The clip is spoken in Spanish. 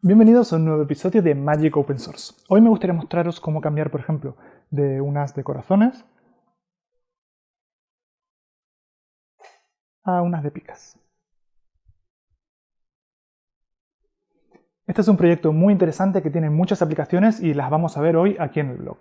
Bienvenidos a un nuevo episodio de Magic Open Source. Hoy me gustaría mostraros cómo cambiar, por ejemplo, de unas de corazones a unas de picas. Este es un proyecto muy interesante que tiene muchas aplicaciones y las vamos a ver hoy aquí en el blog.